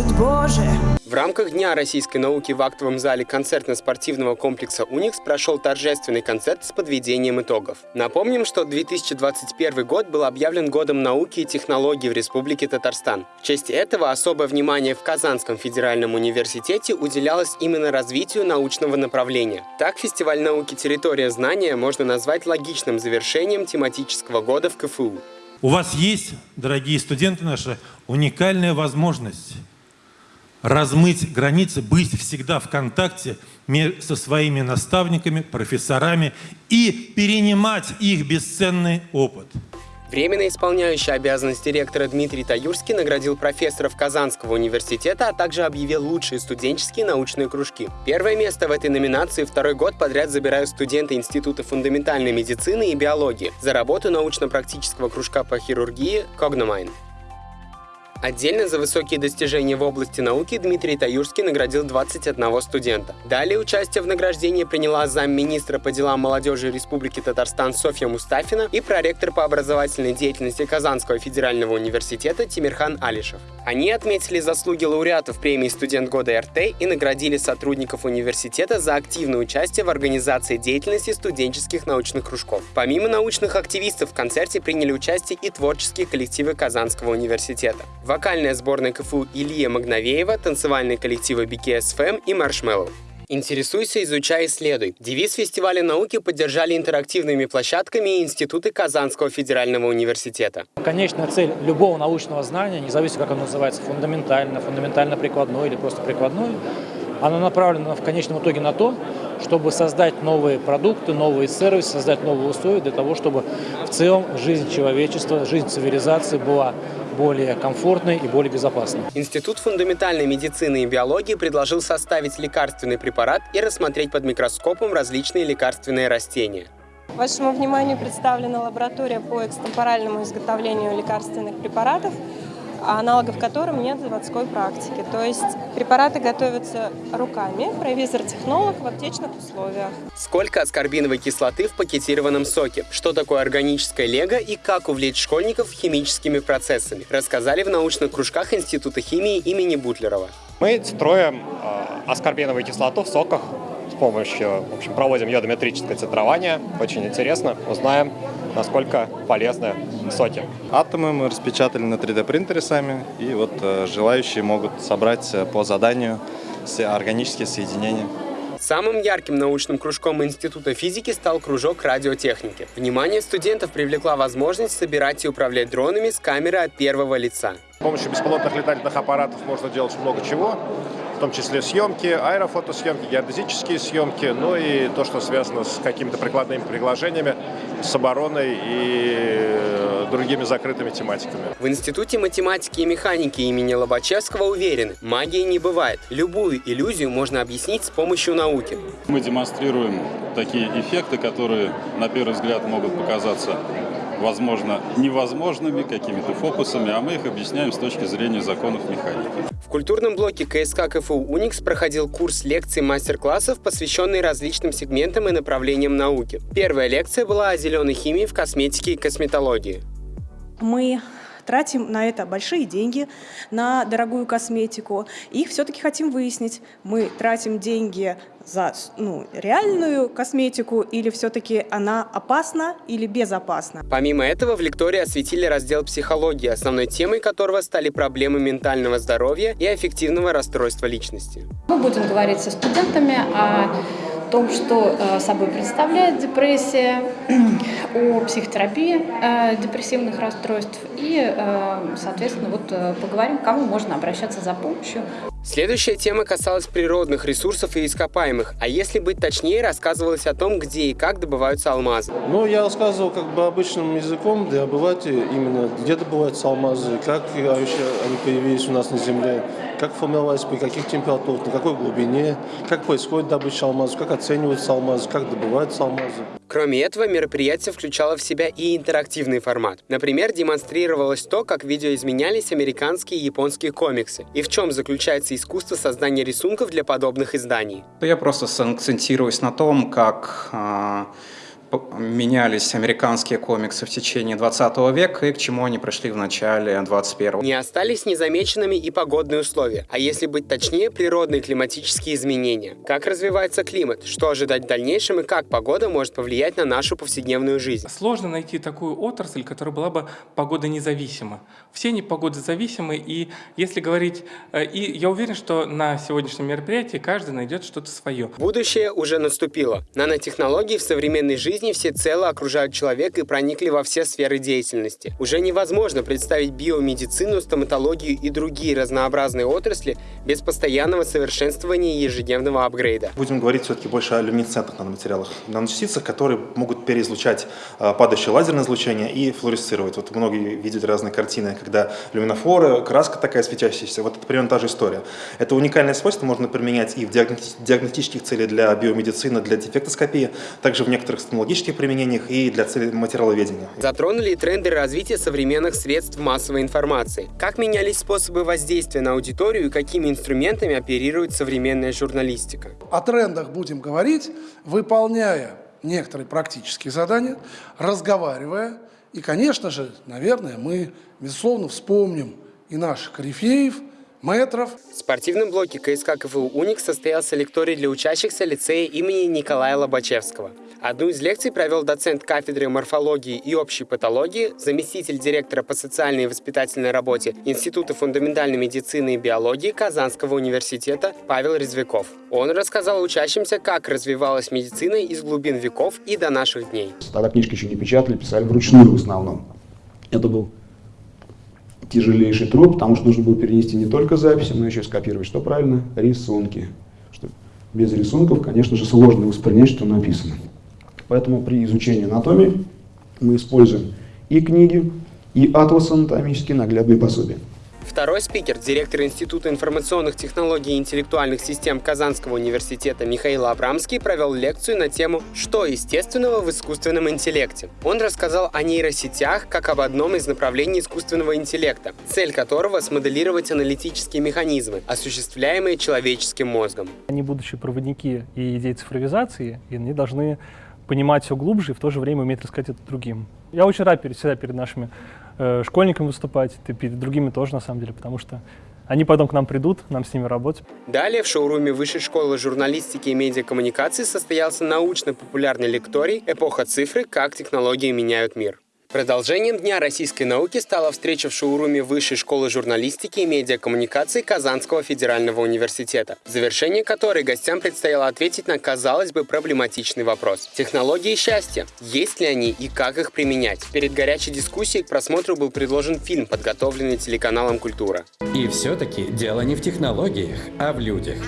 скажут «Боже». В рамках Дня российской науки в актовом зале концертно-спортивного комплекса «Уникс» прошел торжественный концерт с подведением итогов. Напомним, что 2021 год был объявлен годом науки и технологий в Республике Татарстан. В честь этого особое внимание в Казанском федеральном университете уделялось именно развитию научного направления. Так, фестиваль науки «Территория знания» можно назвать логичным завершением тематического года в КФУ. У вас есть, дорогие студенты наши, уникальная возможность размыть границы, быть всегда в контакте со своими наставниками, профессорами и перенимать их бесценный опыт. Временно исполняющий обязанности ректора Дмитрий Таюрский наградил профессоров Казанского университета, а также объявил лучшие студенческие научные кружки. Первое место в этой номинации второй год подряд забирают студенты Института фундаментальной медицины и биологии за работу научно-практического кружка по хирургии «Когномайн». Отдельно за высокие достижения в области науки Дмитрий Таюрский наградил 21 студента. Далее участие в награждении приняла замминистра по делам молодежи Республики Татарстан Софья Мустафина и проректор по образовательной деятельности Казанского федерального университета Тимирхан Алишев. Они отметили заслуги лауреатов премии «Студент года РТ» и наградили сотрудников университета за активное участие в организации деятельности студенческих научных кружков. Помимо научных активистов в концерте приняли участие и творческие коллективы Казанского университета вокальная сборная КФУ Илья Магновеева, танцевальные коллективы BKSFM и Marshmallow. Интересуйся, изучай, исследуй. Девиз фестиваля науки поддержали интерактивными площадками и институты Казанского федерального университета. Конечная цель любого научного знания, независимо как оно называется, фундаментально, фундаментально-прикладной или просто прикладной, она направлена в конечном итоге на то, чтобы создать новые продукты, новые сервисы, создать новые условия для того, чтобы в целом жизнь человечества, жизнь цивилизации была более комфортной и более безопасной. Институт фундаментальной медицины и биологии предложил составить лекарственный препарат и рассмотреть под микроскопом различные лекарственные растения. Вашему вниманию представлена лаборатория по экстемпоральному изготовлению лекарственных препаратов – аналогов которым нет в заводской практике. То есть препараты готовятся руками, провизор-технолог в аптечных условиях. Сколько аскорбиновой кислоты в пакетированном соке? Что такое органическое лего и как увлечь школьников химическими процессами? Рассказали в научных кружках Института химии имени Бутлерова. Мы строим э, аскорбиновую кислоту в соках с помощью, в общем, проводим йодометрическое титрование. Очень интересно, узнаем, насколько полезны соки. Атомы мы распечатали на 3D принтере сами, и вот э, желающие могут собрать э, по заданию все органические соединения. Самым ярким научным кружком Института физики стал кружок радиотехники. Внимание студентов привлекла возможность собирать и управлять дронами с камеры от первого лица. С помощью беспилотных летательных аппаратов можно делать много чего в том числе съемки, аэрофотосъемки, геодезические съемки, ну и то, что связано с какими-то прикладными приложениями, с обороной и э, другими закрытыми тематиками. В Институте математики и механики имени Лобачевского уверены, магии не бывает. Любую иллюзию можно объяснить с помощью науки. Мы демонстрируем такие эффекты, которые на первый взгляд могут показаться возможно, невозможными какими-то фокусами, а мы их объясняем с точки зрения законов механики. В культурном блоке КСК КФУ «Уникс» проходил курс лекций мастер-классов, посвященный различным сегментам и направлениям науки. Первая лекция была о зеленой химии в косметике и косметологии. Мы тратим на это большие деньги, на дорогую косметику. И все-таки хотим выяснить, мы тратим деньги за ну, реальную косметику или все-таки она опасна или безопасна. Помимо этого, в лектории осветили раздел психологии, основной темой которого стали проблемы ментального здоровья и аффективного расстройства личности. Мы будем говорить со студентами о том, что э, собой представляет депрессия, о психотерапии э, депрессивных расстройств и, э, соответственно, вот поговорим, к кому можно обращаться за помощью. Следующая тема касалась природных ресурсов и ископаемых, а если быть точнее, рассказывалось о том, где и как добываются алмазы. Ну, я рассказывал как бы обычным языком для обывателей именно, где добываются алмазы, как вообще они появились у нас на Земле, как формировались, при каких температурах, на какой глубине, как происходит добыча алмазов, как оцениваются алмазы, как добываются алмазы. Кроме этого, мероприятие включало в себя и интерактивный формат. Например, демонстрировалось то, как видеоизменялись американские и японские комиксы, и в чем заключается искусство создания рисунков для подобных изданий. Я просто сакцентируюсь на том, как а, менялись американские комиксы в течение 20 века и к чему они пришли в начале 21 Не остались незамеченными и погодные условия, а если быть точнее, природные климатические изменения. Как развивается климат, что ожидать в дальнейшем и как погода может повлиять на нашу повседневную жизнь. Сложно найти такую отрасль, которая была бы погода независима. Все они погодозависимы, и если говорить, э, и я уверен, что на сегодняшнем мероприятии каждый найдет что-то свое. Будущее уже наступило. Нанотехнологии в современной жизни всецело окружают человека и проникли во все сферы деятельности. Уже невозможно представить биомедицину, стоматологию и другие разнообразные отрасли без постоянного совершенствования и ежедневного апгрейда. Будем говорить все-таки больше о люминесцентных наноматериалах. Наночастицах, которые могут переизлучать э, падающее лазерное излучение и флуоресцировать. Вот многие видят разные картины, когда люминофоры, краска такая светящаяся. Вот это примерно та же история. Это уникальное свойство можно применять и в диагностических целях для биомедицины, для дефектоскопии, также в некоторых стоматологических применениях и для целей материаловедения. Затронули тренды развития современных средств массовой информации. Как менялись способы воздействия на аудиторию и какими инструментами оперирует современная журналистика? О трендах будем говорить, выполняя некоторые практические задания, разговаривая. И, конечно же, наверное, мы, безусловно, вспомним и наших корифеев – метров. В спортивном блоке КСК КФУ «Уник» состоялся лекторий для учащихся лицея имени Николая Лобачевского. Одну из лекций провел доцент кафедры морфологии и общей патологии, заместитель директора по социальной и воспитательной работе Института фундаментальной медицины и биологии Казанского университета Павел Резвяков. Он рассказал учащимся, как развивалась медицина из глубин веков и до наших дней. Тогда книжки еще не печатали, писали вручную в основном. Это был тяжелейший труд, потому что нужно было перенести не только записи, но еще скопировать, что правильно, рисунки. Что без рисунков, конечно же, сложно воспринять, что написано. Поэтому при изучении анатомии мы используем и книги, и атласы анатомические наглядные пособия. Второй спикер, директор Института информационных технологий и интеллектуальных систем Казанского университета Михаил Абрамский провел лекцию на тему «Что естественного в искусственном интеллекте?». Он рассказал о нейросетях как об одном из направлений искусственного интеллекта, цель которого – смоделировать аналитические механизмы, осуществляемые человеческим мозгом. Они будущие проводники и идей цифровизации, и они должны понимать все глубже и в то же время уметь рассказать это другим. Я очень рад перед, всегда перед нашими э, школьникам выступать, и перед другими тоже, на самом деле, потому что они потом к нам придут, нам с ними работать. Далее в шоуруме Высшей школы журналистики и медиакоммуникации состоялся научно-популярный лекторий «Эпоха цифры. Как технологии меняют мир». Продолжением Дня российской науки стала встреча в шоуруме Высшей школы журналистики и медиакоммуникации Казанского федерального университета, в завершении которой гостям предстояло ответить на, казалось бы, проблематичный вопрос. Технологии счастья. Есть ли они и как их применять? Перед горячей дискуссией к просмотру был предложен фильм, подготовленный телеканалом «Культура». И все-таки дело не в технологиях, а в людях.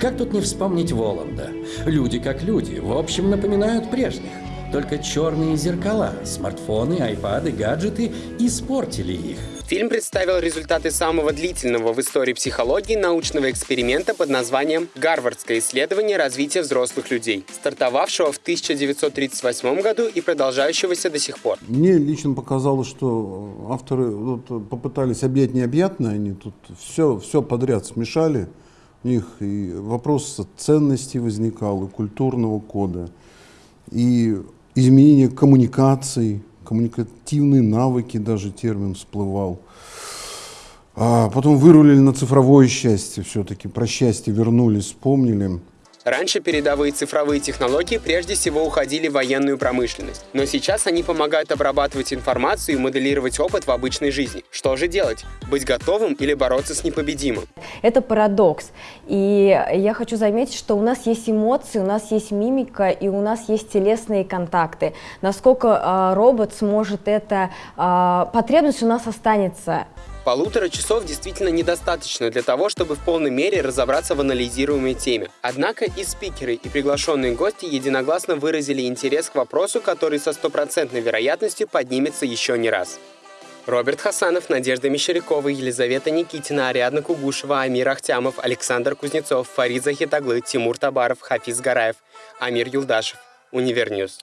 Как тут не вспомнить Воланда? Люди как люди, в общем, напоминают прежних. Только черные зеркала, смартфоны, айпады, гаджеты испортили их. Фильм представил результаты самого длительного в истории психологии научного эксперимента под названием «Гарвардское исследование развития взрослых людей», стартовавшего в 1938 году и продолжающегося до сих пор. Мне лично показалось, что авторы вот, попытались объять необъятное, они тут все, все подряд смешали. У них и вопрос ценностей возникал, и культурного кода, и изменение коммуникаций, коммуникативные навыки, даже термин всплывал. А потом вырулили на цифровое счастье все-таки, про счастье вернулись, вспомнили. Раньше передовые цифровые технологии прежде всего уходили в военную промышленность, но сейчас они помогают обрабатывать информацию и моделировать опыт в обычной жизни. Что же делать? Быть готовым или бороться с непобедимым? Это парадокс. И я хочу заметить, что у нас есть эмоции, у нас есть мимика и у нас есть телесные контакты. Насколько э, робот сможет это, э, потребность у нас останется. Полутора часов действительно недостаточно для того, чтобы в полной мере разобраться в анализируемой теме. Однако и спикеры, и приглашенные гости единогласно выразили интерес к вопросу, который со стопроцентной вероятностью поднимется еще не раз. Роберт Хасанов, Надежда Мещерякова, Елизавета Никитина, Ариадна Кугушева, Амир Ахтямов, Александр Кузнецов, Фарид Захитаглы, Тимур Табаров, Хафиз Гараев, Амир Юлдашев. Univer News.